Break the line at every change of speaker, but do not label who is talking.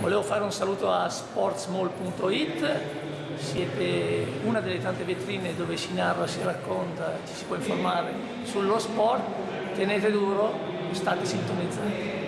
Volevo fare un saluto a sportsmall.it, siete una delle tante vetrine dove si narra, si racconta, ci si può informare sullo sport, tenete duro, state sintonizzati.